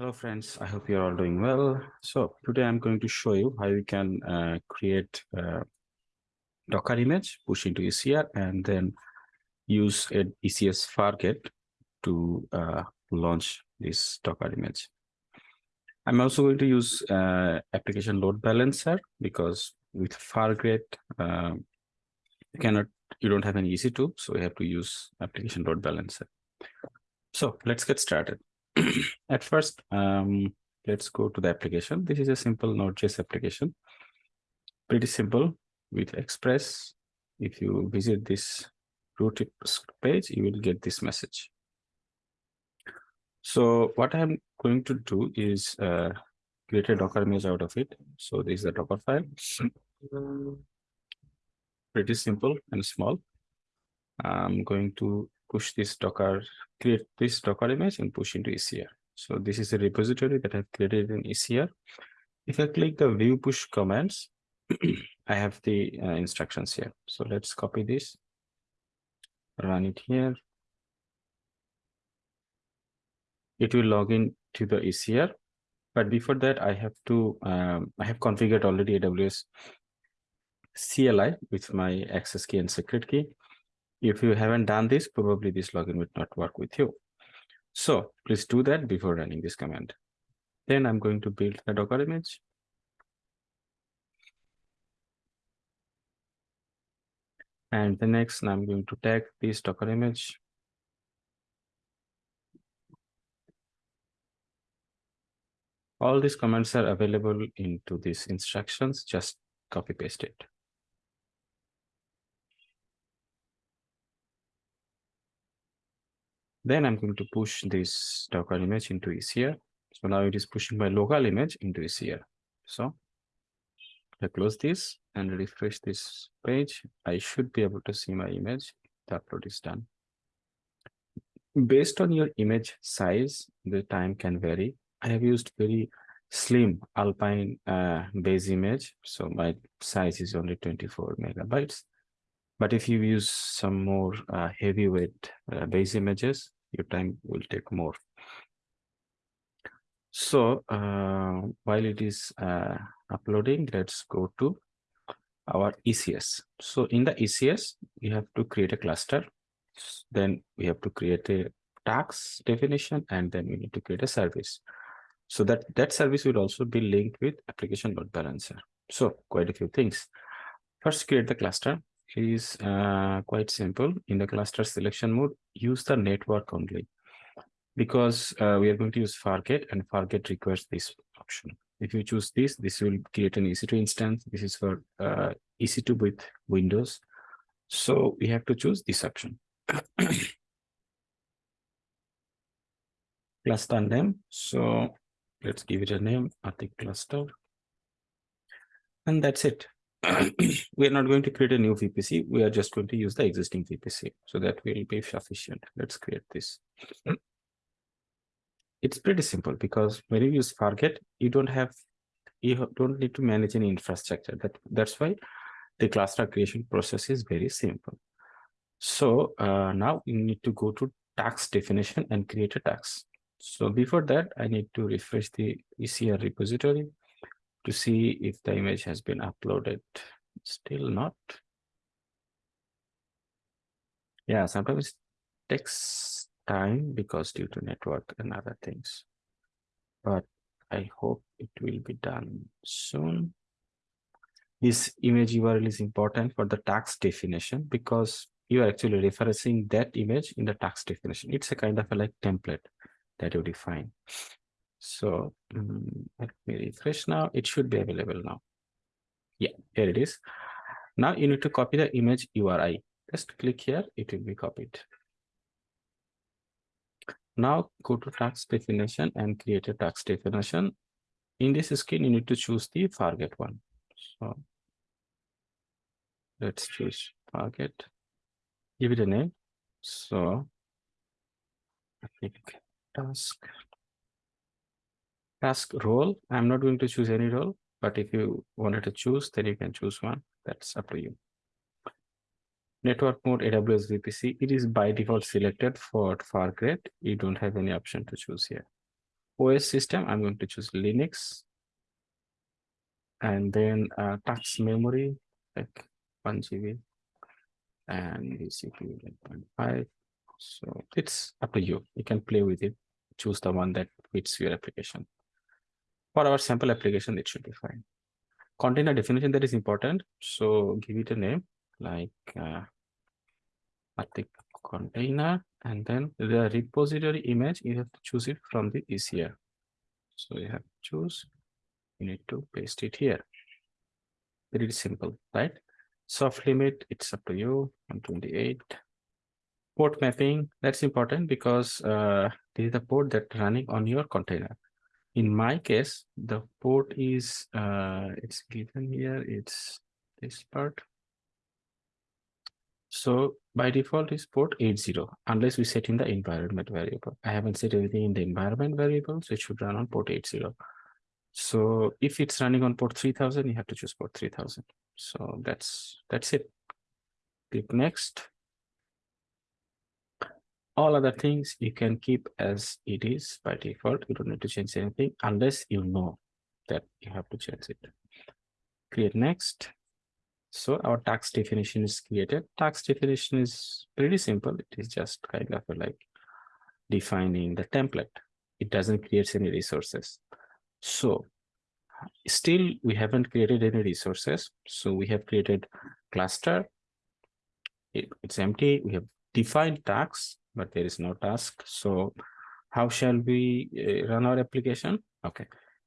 Hello friends, I hope you're all doing well. So today I'm going to show you how you can uh, create a Docker image, push into ECR, and then use an ECS Fargate to uh, launch this Docker image. I'm also going to use uh, application load balancer because with Fargate, uh, you cannot, you don't have any EC2, so we have to use application load balancer. So let's get started. At first, um, let's go to the application. This is a simple Node.js application. Pretty simple with Express. If you visit this root page, you will get this message. So what I'm going to do is uh, create a Docker image out of it. So this is the Docker file. Pretty simple and small. I'm going to push this Docker, create this Docker image and push into ECR. So this is a repository that I've created in ECR. If I click the view push commands, I have the uh, instructions here. So let's copy this, run it here. It will log in to the ECR. But before that, I have to, um, I have configured already AWS CLI with my access key and secret key. If you haven't done this, probably this login would not work with you. So please do that before running this command. Then I'm going to build the Docker image. And the next, I'm going to tag this Docker image. All these commands are available into these instructions, just copy paste it. Then I'm going to push this Docker image into ECR. So now it is pushing my local image into ECR. So I close this and refresh this page. I should be able to see my image. The upload is done. Based on your image size, the time can vary. I have used very slim Alpine uh, base image. So my size is only 24 megabytes. But if you use some more uh, heavyweight uh, base images, your time will take more. So uh, while it is uh, uploading, let's go to our ECS. So in the ECS, we have to create a cluster. Then we have to create a task definition, and then we need to create a service. So that, that service will also be linked with application load balancer. So quite a few things. First, create the cluster is uh, quite simple. In the cluster selection mode, use the network only because uh, we are going to use Fargate and Fargate requires this option. If you choose this, this will create an EC2 instance. This is for uh, EC2 with Windows. So we have to choose this option. cluster name. So let's give it a name, Atik cluster. And that's it. we are not going to create a new VPC. We are just going to use the existing VPC. So that will be sufficient. Let's create this. It's pretty simple because when you use Fargate, you don't have, you don't need to manage any infrastructure. That That's why the cluster creation process is very simple. So uh, now you need to go to task definition and create a task. So before that, I need to refresh the ECR repository to see if the image has been uploaded. Still not. Yeah, sometimes it takes time because due to network and other things. But I hope it will be done soon. This image URL is important for the task definition because you are actually referencing that image in the task definition. It's a kind of a like template that you define. So um, let me refresh now. It should be available now. Yeah, here it is. Now you need to copy the image URI. Just click here, it will be copied. Now go to task definition and create a task definition. In this screen, you need to choose the Fargate one. So let's choose Fargate. Give it a name. So I think task task role. I'm not going to choose any role, but if you wanted to choose, then you can choose one. That's up to you. Network mode AWS VPC, it is by default selected for Fargate. You don't have any option to choose here. OS system, I'm going to choose Linux. And then uh, task memory, like 1 GB. And CPU 1.5. So it's up to you. You can play with it. Choose the one that fits your application. For our sample application, it should be fine. Container definition that is important. So give it a name like uh, Arctic container and then the repository image you have to choose it from the ECR. So you have to choose, you need to paste it here. Pretty simple, right? Soft limit, it's up to you, 128. Port mapping, that's important because uh, this is the port that running on your container. In my case, the port is, uh, it's given here, it's this part. So by default is port 80 unless we set in the environment variable. I haven't set anything in the environment variable, so it should run on port 80. So if it's running on port 3000, you have to choose port 3000. So that's that's it. Click next. All other things you can keep as it is by default. You don't need to change anything unless you know that you have to change it. Create next. So our task definition is created. task definition is pretty simple. It is just kind of like defining the template. It doesn't create any resources. So still we haven't created any resources. So we have created cluster. It, it's empty. We have defined tasks, but there is no task. So how shall we uh, run our application? Okay.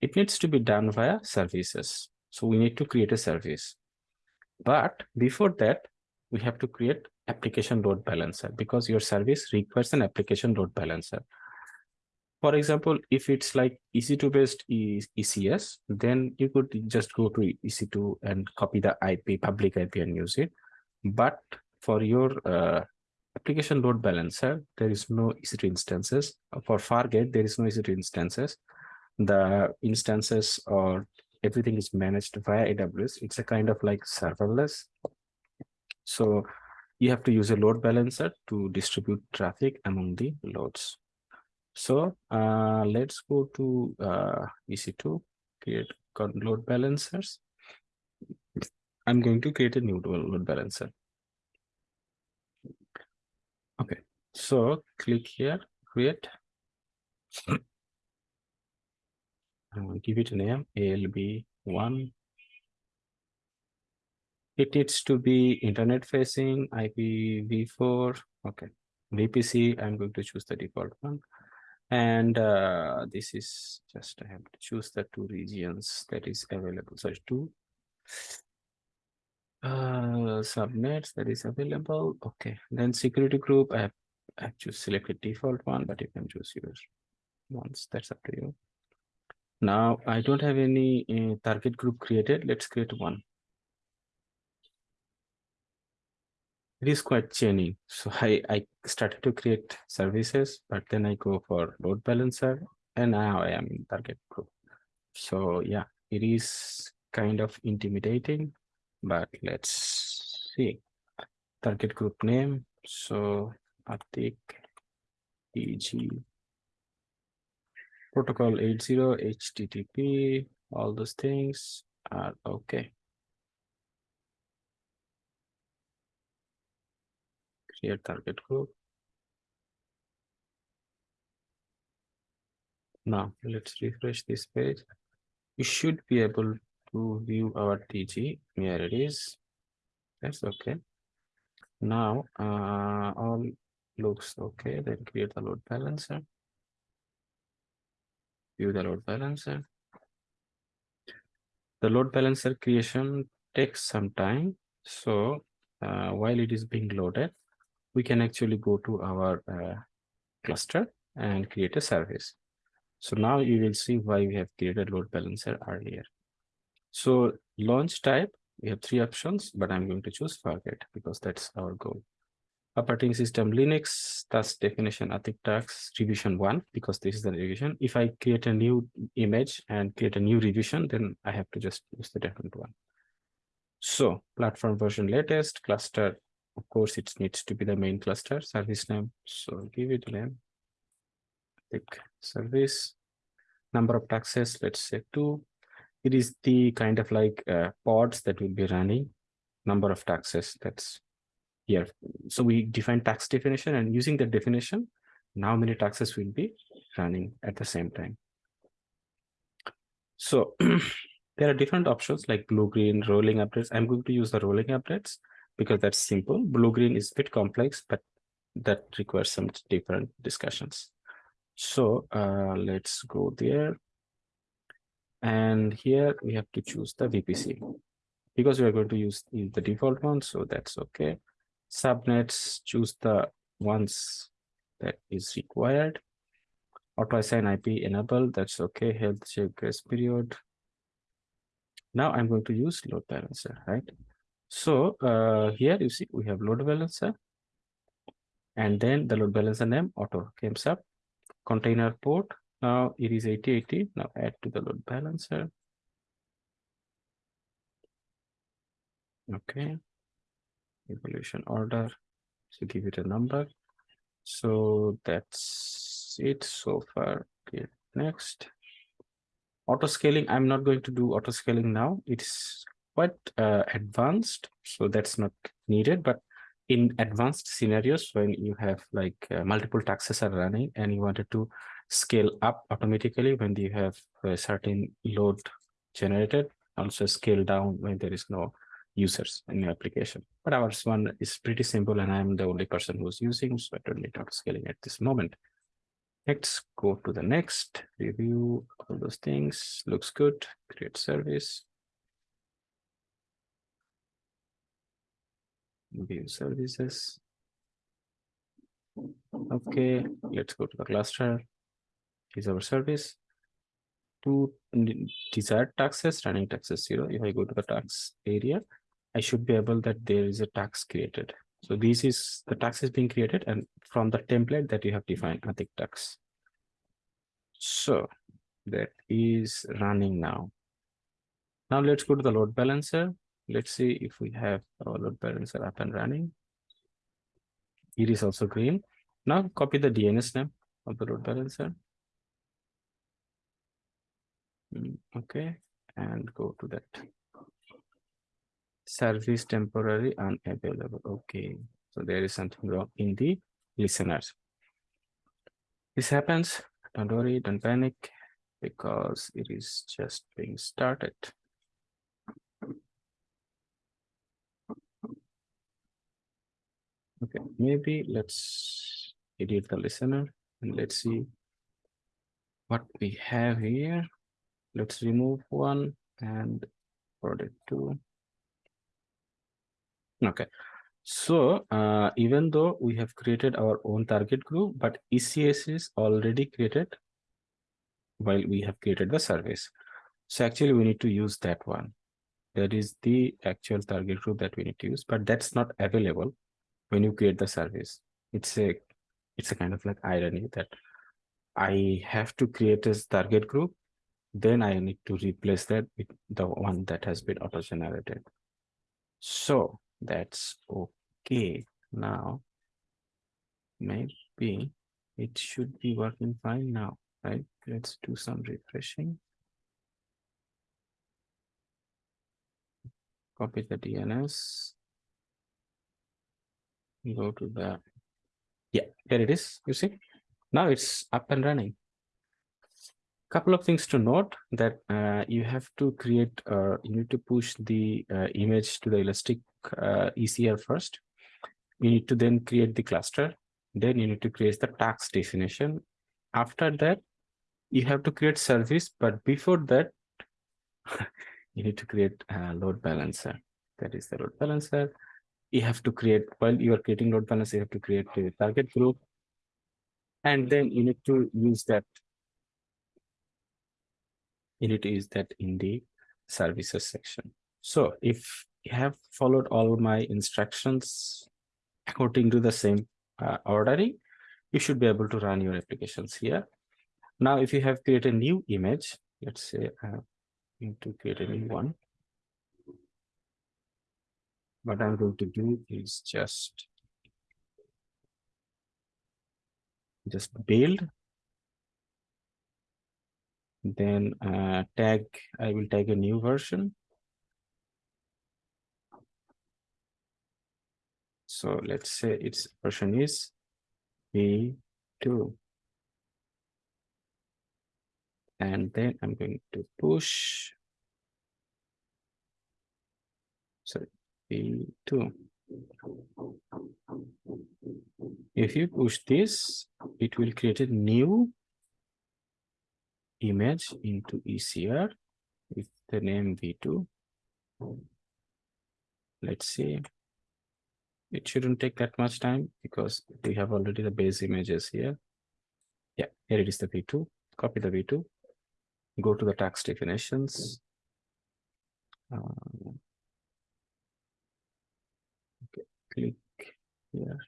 It needs to be done via services. So we need to create a service. But before that, we have to create application load balancer because your service requires an application load balancer. For example, if it's like EC2 based ECS, then you could just go to EC2 and copy the IP, public IP and use it. But for your uh, application load balancer, there is no EC2 instances. For Fargate, there is no EC2 instances. The instances or everything is managed via AWS. It's a kind of like serverless. So you have to use a load balancer to distribute traffic among the loads. So uh, let's go to uh, EC2, create load balancers. I'm going to create a new load balancer. Okay, so click here, create. uh, give it a name ALB1. It needs to be internet facing IPv4. Okay, VPC. I'm going to choose the default one. And uh, this is just I have to choose the two regions that is available. So two uh, subnets that is available. Okay, then security group. I have, I have select a default one, but you can choose yours once. That's up to you. Now I don't have any uh, target group created. Let's create one. It is quite chaining. So I, I started to create services, but then I go for load balancer and now I am in target group. So yeah, it is kind of intimidating, but let's see. Target group name. So Arctic EG protocol 80 http all those things are okay create target group now let's refresh this page you should be able to view our tg here it is that's okay now uh all looks okay then create the load balancer view the load balancer. The load balancer creation takes some time. So uh, while it is being loaded, we can actually go to our uh, cluster and create a service. So now you will see why we have created load balancer earlier. So launch type, we have three options, but I'm going to choose Fargate because that's our goal operating system Linux, task definition Arctic task revision one, because this is the revision. If I create a new image and create a new revision, then I have to just use the different one. So platform version latest cluster, of course, it needs to be the main cluster service name. So give it a name, pick service. number of tasks, let's say two. It is the kind of like uh, pods that will be running number of tasks that's here. So we define task definition and using the definition, now many tasks will be running at the same time. So there are different options like blue, green, rolling updates. I'm going to use the rolling updates because that's simple. Blue, green is a bit complex, but that requires some different discussions. So uh, let's go there. And here we have to choose the VPC because we are going to use the default one. So that's okay. Subnets, choose the ones that is required. Auto assign IP enable, that's okay. Health check grace period. Now I'm going to use load balancer, right? So uh, here you see we have load balancer and then the load balancer name auto comes up container port. Now it is 8080. Now add to the load balancer. Okay. Evolution order. So give it a number. So that's it so far. Okay, next. Auto scaling. I'm not going to do auto scaling now. It's quite uh, advanced, so that's not needed. But in advanced scenarios when you have like uh, multiple tasks are running and you wanted to scale up automatically when you have a certain load generated also scale down when there is no users in your application. But ours one is pretty simple and i'm the only person who's using so i don't need auto scaling at this moment. Let's go to the next review all those things. Looks good. Create service. View services. Okay, let's go to the cluster. Is our service. To desired tasks, running tasks zero. If I go to the task area, I should be able that there is a task created. So this is the task is being created and from the template that you have defined, Atik task. So that is running now. Now let's go to the load balancer. Let's see if we have our load balancer up and running. It is also green. Now copy the DNS name of the load balancer. Hmm, okay, and go to that. Service temporary unavailable. Okay, so there is something wrong in the listeners. This happens. Don't worry, don't panic because it is just being started. Okay, maybe let's edit the listener and let's see what we have here. Let's remove one and it to. Okay, so uh, even though we have created our own target group, but ECS is already created while we have created the service. So actually we need to use that one. That is the actual target group that we need to use, but that's not available when you create the service it's a it's a kind of like irony that i have to create this target group then i need to replace that with the one that has been auto generated so that's okay. Now maybe it should be working fine now right? Let's do some refreshing. Copy the dns go to the yeah there it is you see? Now it's up and running couple of things to note that uh, you have to create uh, you need to push the uh, image to the elastic uh, ecr first you need to then create the cluster then you need to create the task definition after that you have to create service but before that you need to create a load balancer that is the load balancer you have to create, while you are creating load balancer you have to create a target group. And then you need to use that. You need that in the services section. So if you have followed all my instructions according to the same uh, ordering, you should be able to run your applications here. Now, if you have created a new image, let's say I uh, need to create a new one what I'm going to do is just just build Then uh, tag, I will tag a new version. So let's say its version is V2. And then I'm going to push. Sorry, V2. If you push this, it will create a new image into ECR with the name V2. Let's see. It shouldn't take that much time because we have already the base images here. Yeah, here it is the V2. Copy the V2. Go to the task definitions. Uh, okay, click here.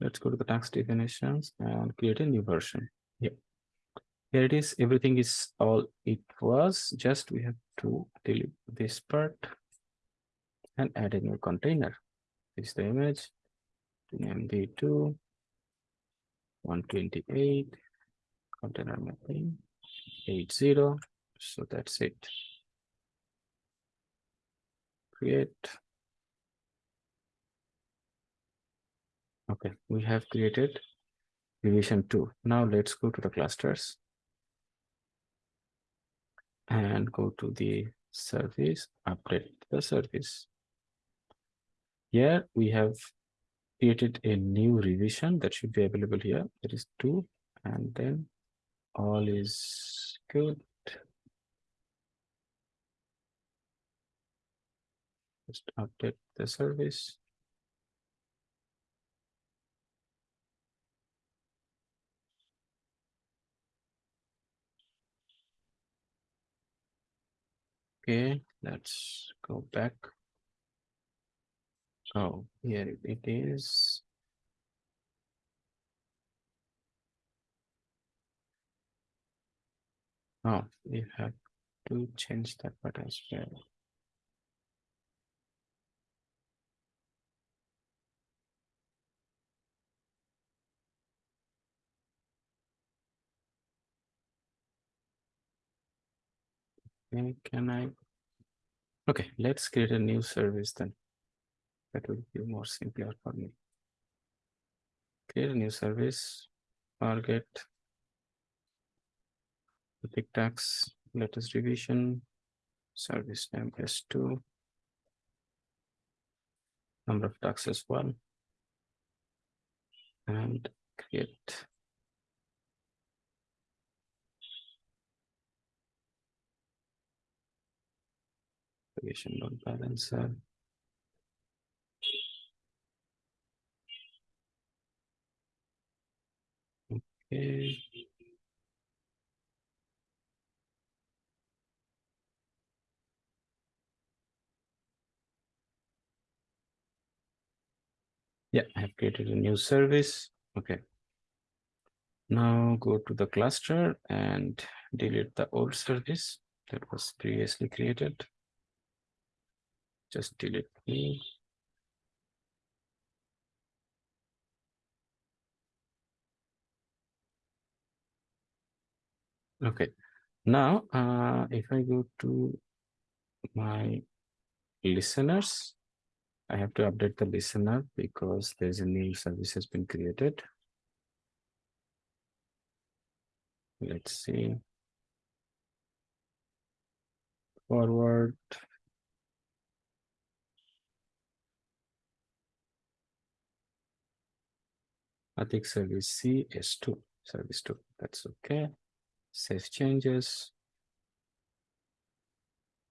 Let's go to the task definitions and create a new version. Here it is. Everything is all it was. Just we have to delete this part and add a new container. This is the image. MD2 128 container mapping 80. So that's it. Create. Okay, we have created division 2. Now let's go to the clusters and go to the service, update the service. Here we have created a new revision that should be available here. There is two and then all is good. Just update the service. Okay, let's go back. Oh, here it is. Oh, we have to change that part as well. Okay, can I? Okay, let's create a new service then. That will be more simpler for me. Create a new service, Fargate, the big task, latest revision, service name S2, number of tasks one, and create load balancer. Okay. Yeah, I have created a new service. Okay. Now go to the cluster and delete the old service that was previously created. Just delete me. Okay, now uh, if I go to my listeners, I have to update the listener because there's a new service has been created. Let's see. Forward. I think service C is 2, service 2. That's okay. Save changes.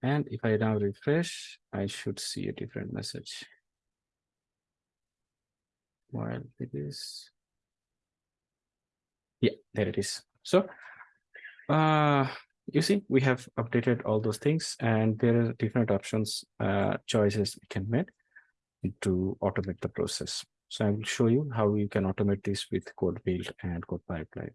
And if I now refresh, I should see a different message. While it is, yeah, there it is. So, uh, you see, we have updated all those things and there are different options, uh, choices we can make to automate the process. So I will show you how you can automate this with code build and code pipeline.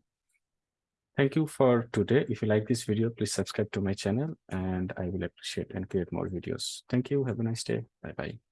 Thank you for today. If you like this video, please subscribe to my channel and I will appreciate and create more videos. Thank you. Have a nice day. Bye-bye.